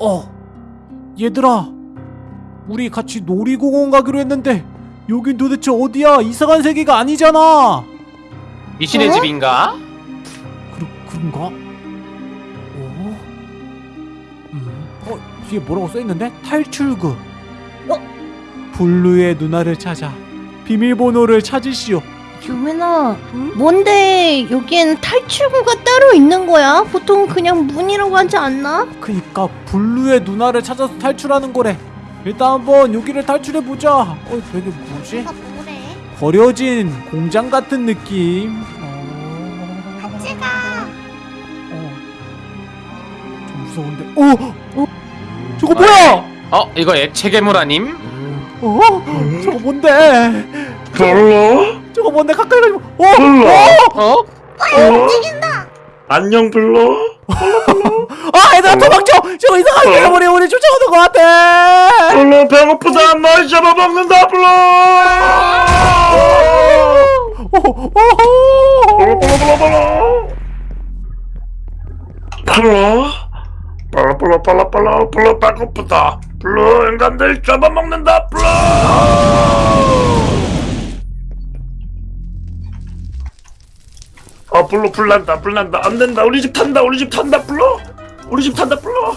어, 얘들아, 우리 같이 놀이공원 가기로 했는데 여긴 도대체 어디야? 이상한 세계가 아니잖아. 미신의 어? 집인가? 그러, 그런가? 어? 음, 어, 뒤에 뭐라고 써있는데? 탈출구. 어? 블루의 누나를 찾아 비밀번호를 찾으시오. 유민아, 뭔데 여기엔 탈출구가 따로 있는 거야? 보통 그냥 문이라고 하지 않나? 그니까 블루의 누나를 찾아서 탈출하는 거래. 일단 한번 여기를 탈출해 보자. 어, 되게 뭐지? 뭐래? 버려진 공장 같은 느낌. 어... 같이 가. 어. 좀 무서운데. 어, 어, 저거 뭐야? 어 이거 액체 괴물 아님? 어, 저거 뭔데? 블루? 저거 뭔데? 가까이 가지고 오! 오! 어? 빨리 어? 어? 움직인다. 안녕 블루. 아 얘들아 도망쳐. 저 이상한 괴물이 어? 우리 쫓아오는 것 같아. 블루 배고프다. 날 잡아먹는다 블루. 블루 블루 블루 블루. 빨라 빨라 빨라 빨라 빨라 배고프다. 블루 인간들 잡아먹는다 블루 아 블루 불난다 불난다 안된다 우리 집 탄다 우리 집 탄다 블루 우리 집 탄다 블루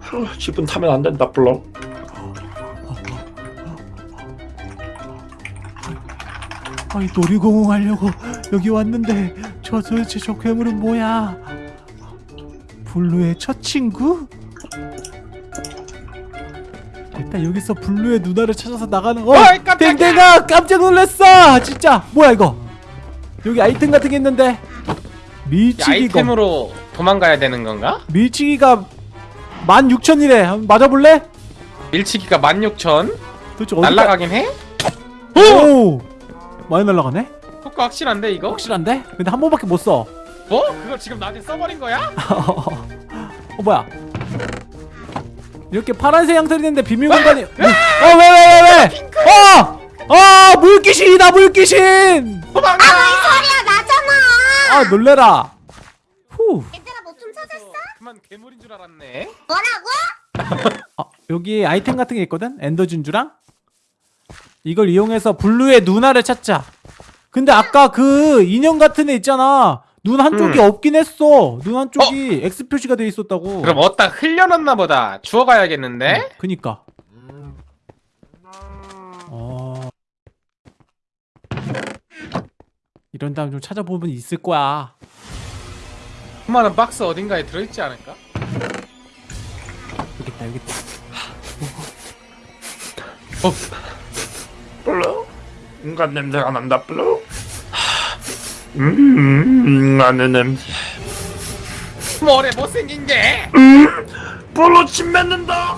후, 집은 타면 안된다 블루 아니 놀이공원 가려고 여기 왔는데 저 도대체 저 괴물은 뭐야? 블루의 첫 친구? 일단 여기서 블루의 누나를 찾아서 나가는 거. 어이, 깜짝이야. 댕댕아 깜짝 놀랐어. 진짜 뭐야 이거? 여기 아이템 같은 게 있는데 야, 밀치기가 아이템으로 도망가야 되는 건가? 밀치기가 16,000이래. 한번 맞아볼래? 밀치기가 16,000 도대체 어디 날라가긴 해? 오! 많이 날라가네? 효과 확실한데 이거? 확실한데? 근데 한 번밖에 못 써. 뭐? 그걸 지금 나한테 써버린 거야? 어 뭐야? 이렇게 파란색 양털이 있는데 비밀 공간이 어 왜 왜 왜 왜? 어! 아 물귀신이다 물귀신! 도망가! 소리야 나잖아. 아 놀래라. 후. 얘들아 뭐 좀 찾았어? 그만 괴물인 줄 알았네 뭐라고? 아, 여기 아이템 같은 게 있거든. 엔더 진주랑 이걸 이용해서 블루의 누나를 찾자. 근데 아까 그 인형 같은 애 있잖아. 눈 한쪽이 음. 없긴 했어. 눈 한쪽이 X 표시가 돼 있었다고. 그럼 어디다 흘려놨나 보다 주워가야겠는데? 그니까. 어. 이런 다음 좀 찾아보면 있을 거야. 수많은 박스 어딘가에 들어있지 않을까? 여기 있다, 여기 있다. 블루 인간 냄새가 난다 블루 음 인간의 냄새 뭐래 못생긴 게 음 블루 침 맺는다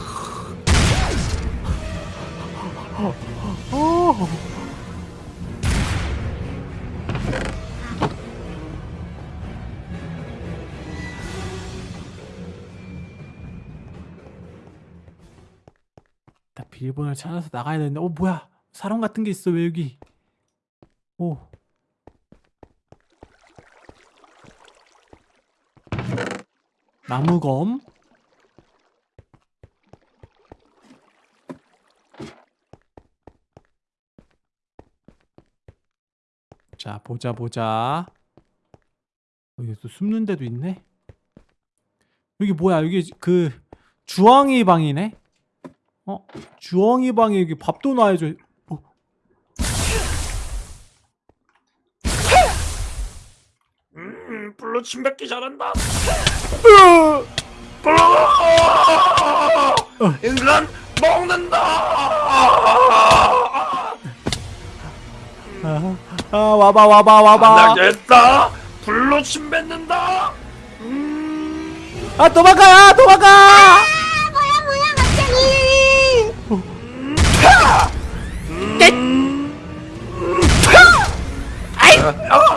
어. 나 비밀번호를 찾아서 나가야 되는데, 어 뭐야? 사람 같은 게 있어 왜 여기? 오. 나무검. 자 보자 보자. 여기 또 숨는 데도 있네. 여기 뭐야? 여기 그 주황이 방이네. 어? 주황이 방에 여기 밥도 놔야죠. 어. 음 블루 침 뱉기 잘한다 으! 블루 인간 먹는다 아, 아 와봐 와봐 와봐. 안 되겠다 블루 침 뱉는다 음 아 도망가 도망가.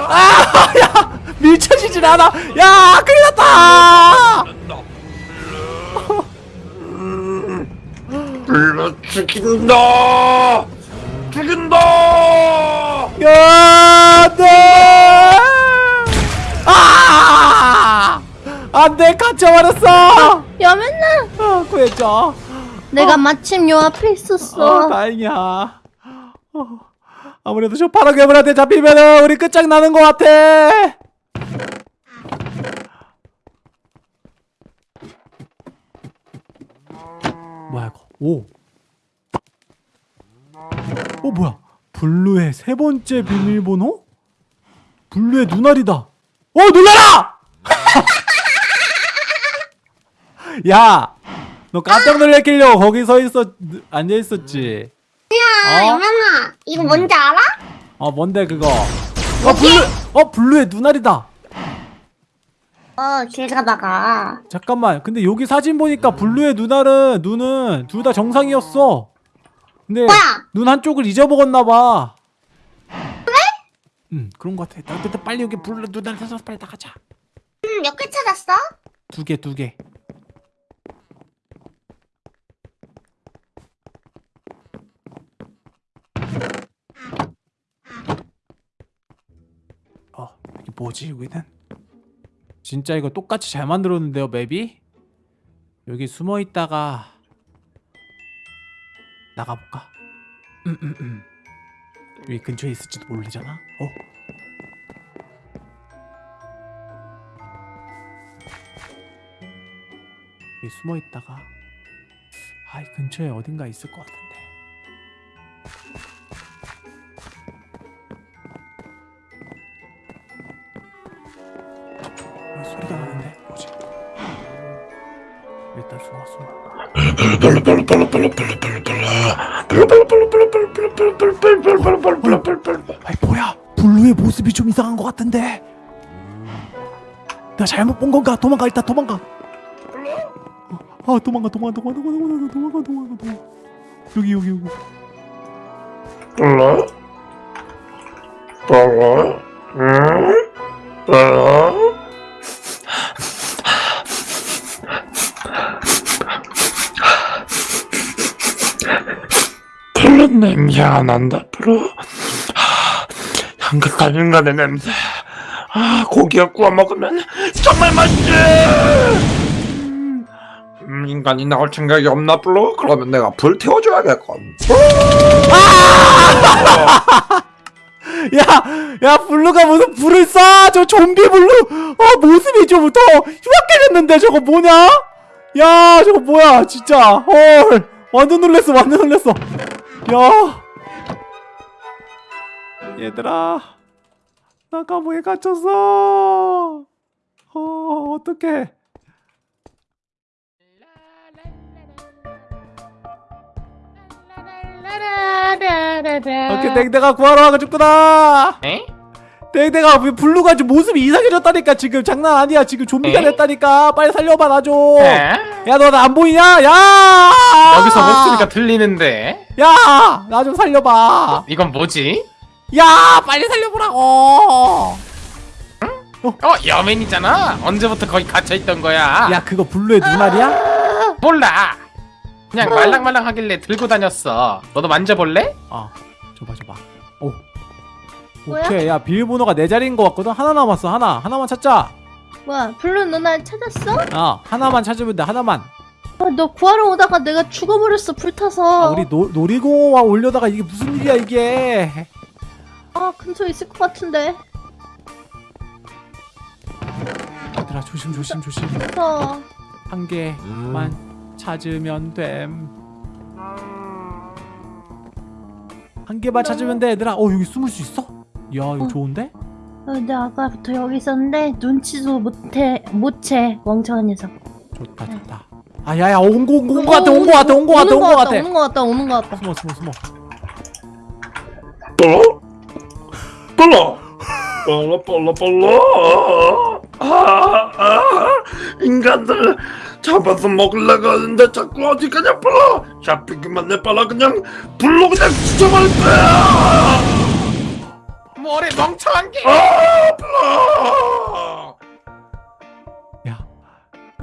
아 야 밀쳐지질 않아. 야 큰일 났다. 블루 죽인다 죽인다 야, 안 돼! 아! 안 돼, 갇혀버렸어! 야 맨날 아, 구해줘 내가 마침 요 앞에 어, 있었어. 다행이야 어, 아무래도 저 파란 괴물한테 잡히면은 우리 끝장나는 것 같아 뭐야 이거 오. 어 뭐야 블루의 세 번째 비밀번호? 블루의 눈알이다 어 놀라라! 야! 너 깜짝 놀래키려고 거기 서 있었 앉아 있었지. 야, 어? 영현아, 이거 뭔지 알아? 어 뭔데 그거? 어 블루 어 블루의 눈알이다. 어, 길 가다가. 잠깐만. 근데 여기 사진 보니까 블루의 눈알은 눈은 둘 다 정상이었어. 근데 뭐야? 눈 한쪽을 잊어먹었나 봐. 그래? 응 그런 것 같아. 나 일단 빨리 여기 블루 눈알 찾아서 빨리 나가자. 음, 몇개 찾았어? 두 개 두 개. 뭐지 여기는? 진짜 이거 똑같이 잘 만들었는데요 맵이? 여기 숨어 있다가 나가볼까? 음, 음, 음. 여기 근처에 있을지도 모르잖아. 어. 여기 숨어 있다가 아, 이 근처에 어딘가 있을 것 같은데. 소리가 나는데. 뭐지? 일단 숨어 숨어? 아이 뭐야? 블루의 모습이 좀 이상한 것 같은데. 내가 잘못 본 건가? 도망가 일단 도망가. 아 도망가 도망가 도망가 도망가 도망가 도망가 도망가 여기 여기 여기. 블루 블루 응? 블루 블루 냄새가 난다 블루 향긋한 인간의 냄새 아 고기에 구워 먹으면 정말 맛있지 음, 인간이 나올 생각이 없나 블루? 그러면 내가 불 태워줘야겠군 야, 야, 블루가 무슨 불을 쏴? 저 좀비 블루. 어, 모습이 좀 더 흉악해졌는데 저거 뭐냐? 야, 저거 뭐야, 진짜. 헐, 완전 놀랬어, 완전 놀랬어. 야, 얘들아, 나 감옥에 갇혔어. 어, 어떡해. 이렇게 땡땡아 구하러 와가지구나. 에? 땡땡아 왜 블루가 지금 모습이 이상해졌다니까 지금 장난 아니야 지금 좀비가 에? 됐다니까 빨리 살려봐 나 좀. 에? 야너 나 안 보이냐? 야! 여기서 목소리가 들리는데 야! 나 좀 살려봐. 이건 뭐지? 야! 빨리 살려보라고. 어 여맨이잖아 언제부터 거기 갇혀있던 거야 야 그거 블루의 눈알이야? 몰라 그냥 말랑말랑 하길래 들고 다녔어 너도 만져볼래? 아 줘봐 줘봐. 오. 뭐야? 오케이 야 비밀번호가 네 자리인 것 같거든 하나 남았어 하나 하나만 찾자 뭐야, 블루 누나 찾았어? 아 하나만 찾으면 돼 하나만 아, 너 구하러 오다가 내가 죽어버렸어, 불타서. 아 우리 노, 놀이공원 오려다가 이게 무슨 일이야 이게 아, 근처에 있을 것 같은데. 얘들아 조심 조심 조심 무서워. 한 개만 찾으면 됨. 한 개만 찾으면 돼, 얘들아. 어, 여기 숨을 수 있어? 야, 이거 어. 좋은데? 어, 근데 아까부터 여기 있었는데 눈치도 못해 못채 멍청한 녀석. 좋다, 좋다. 아, 야, 야, 온 거, 온 거, 온거 같아, 온거 같아, 온거 같아, 온거 같아. 오는 거 같다, 오는 거 같다. 숨어, 숨어, 숨어. 불러? 불러? 불러 불러 불러 아, 아, 인간들 잡아서 먹으려고 하는데 자꾸 어디 가냐 불러 잡히기만 해봐라 그냥 불러 그냥 죽여버릴 거야 뭐래 멍청한 게 아 야,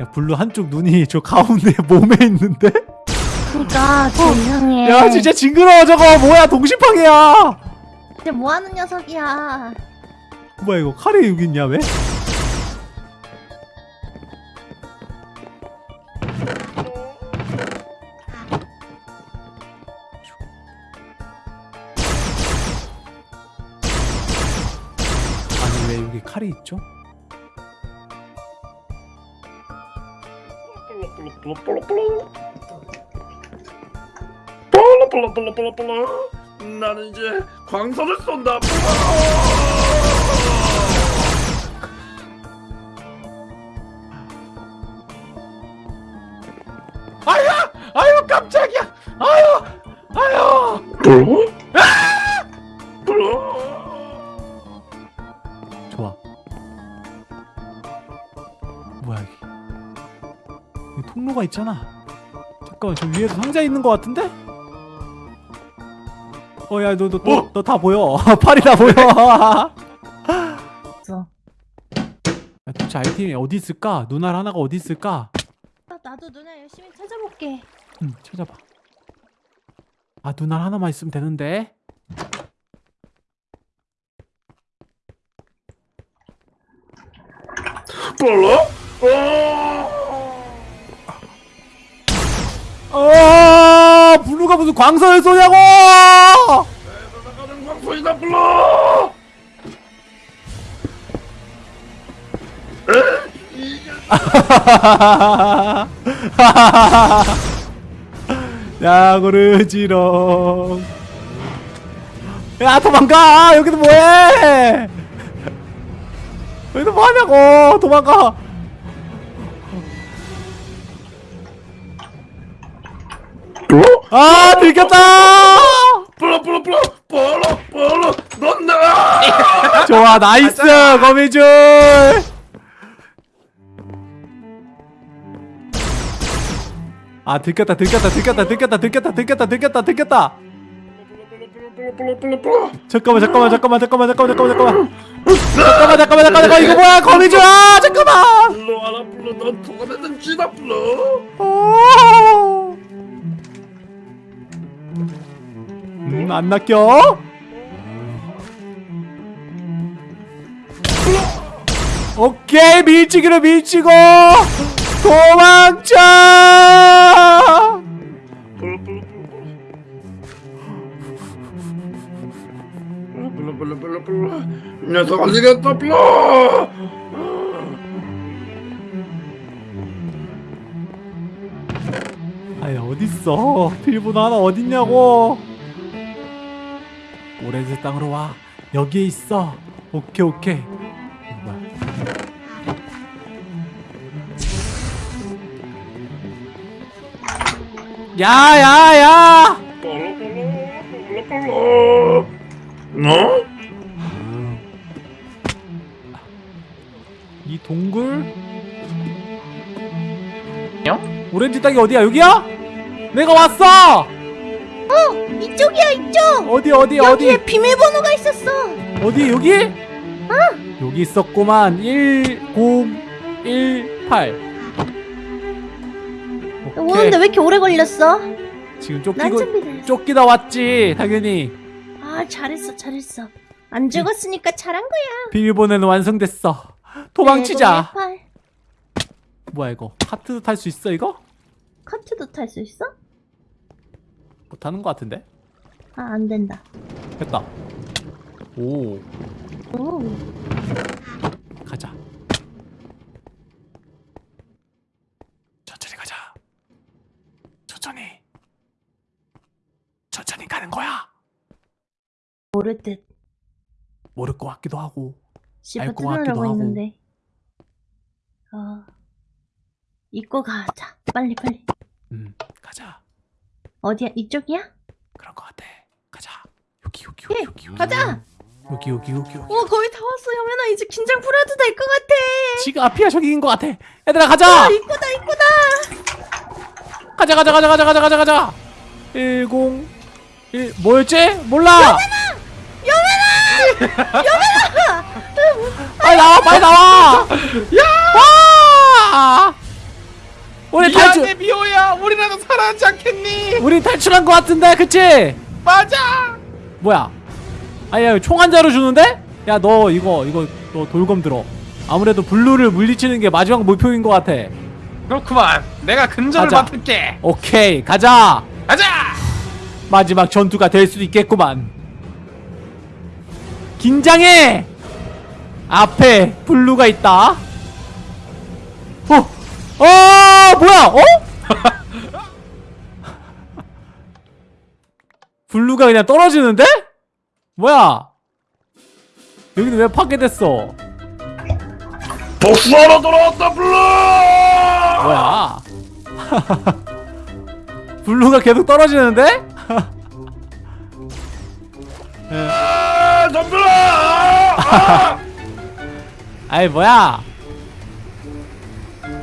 야, 블루 한쪽 눈이 저 가운데 몸에 있는데? 그니까 저 이상해. 야, 진짜 징그러워, 저거. 뭐야, 동심팡이야. 진짜 뭐 하는 녀석이야. 뭐야, 이거. 칼이 여기 있냐, 왜? 있죠? 나는 이제 광선을 쏜다 아유 아유 깜짝이야. 아유 아유 뭐야 여기? 여기 통로가 있잖아. 잠깐만 저 위에도 상자 있는 것 같은데? 어 야 너 너 너 다 보여. 팔이 다 보여. 야, 도대체 아이템이 어디 있을까? 눈알 하나가 어디 있을까? 아, 나도 누나 열심히 찾아볼게. 응 찾아봐. 아 눈알 하나만 있으면 되는데. 불러? 어! 어 블루가 무슨 광선을 쏘냐고! 광선이다 불러! 야 고르지롱 야 도망가 여기도 뭐해 여기도 뭐하냐고 도망가 아 들켰다. 블루 블루 블루. 블루 블루. 넌 나! 좋아 nice 거미줄. 아 들켰다 들켰다 들켰다 들켰다 들켰다 들켰다 들켰다 들켰다. 잠깐만 잠깐만 잠깐만 잠깐만 잠깐만 잠깐만 잠깐만. 잠깐만 잠깐만 잠깐만 이거 뭐야 거미줄? 아 잠깐만. 불러 와라 불러. 넌 누가 되든 지다 불러 안 낚여? 오케이 밀치기로 밀치고! 도망쳐! 녀석 갔다 불러 아니 어딨어? 빌보도 하나 어딨냐고 오렌지 땅으로 와 여기에 있어 오케이 오케이 이거 뭐야. 야야야 어? 이 동굴 형? 오렌지 땅이 어디야 여기야? 내가 왔어 이쪽이야, 이쪽. 어디 어디 어디 여기에 비밀번호가 있었어. 어디 여기? 여기 있었구만 1018 오는데 왜 이렇게 오래 걸렸어? 지금 난 쫓기고. 쫓기다 왔지 당연히 아, 잘했어, 잘했어. 안 죽었으니까 잘한 거야. 비밀번호는 완성됐어 도망치자 네, 팔. 뭐야 이거 카트도 탈 수 있어 이거? 커트도 탈 수 있어? 못하는 거 같은데? 아, 안 된다. 됐다 오 오. 가자 천천히 가자 천천히 천천히 가는 거야 모를 듯. 모를 것 같기도 하고 알것 같기도 하고. 했는데. 어. 입고 가자. 빨리 빨리. 음 가자 어디야? 이쪽이야? 그런 것 같아 여기 여기 예, 여기 여기 가자. 여기 여기 여기 여기 어, 거의 다 왔어. 여면아 이제 긴장 풀어도 될 것 같아. 지금 앞이야 저기인 것 같아. 얘들아 가자! 아, 입구다 입구다. 가자 가자 가자 가자 가자 가자 가자. 101 뭐였지? 몰라. 여면아 여면아 빨리 나와 빨리 나와. 야! 우리 미안해 탈출 미호야. 우리라도 살아나지 않겠니? 우리 탈출한 것 같은데 그치? 맞아 뭐야 아야 총 한 자루 주는데? 야 너 이거 이거 너 돌검 들어 아무래도 블루를 물리치는 게 마지막 목표인 것 같아 그렇구만 내가 근접을 가자. 맡을게 오케이 가자 가자 마지막 전투가 될 수도 있겠구만 긴장해 앞에 블루가 있다. 어, 어, 뭐야? 어? 블루가 그냥 떨어지는데? 뭐야? 여기는 왜 파괴됐어? 복수하러 돌아왔다 블루 뭐야? 블루가 계속 떨어지는데? 아 덤벼라 아! 아이 뭐야?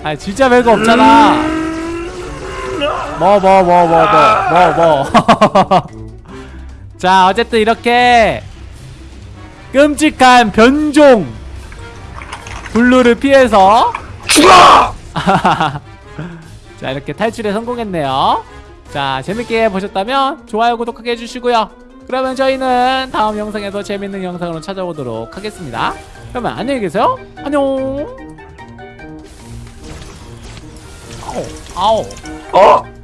아 진짜 별거 없잖아. 뭐 뭐 뭐 뭐 뭐 뭐 뭐. 자 어쨌든 이렇게 끔찍한 변종 블루를 피해서 죽어 자 이렇게 탈출에 성공했네요. 자 재밌게 보셨다면 좋아요 구독하게 해주시고요. 그러면 저희는 다음 영상에서 재밌는 영상으로 찾아오도록 하겠습니다. 그러면 안녕히 계세요. 안녕. 아우 아우. 어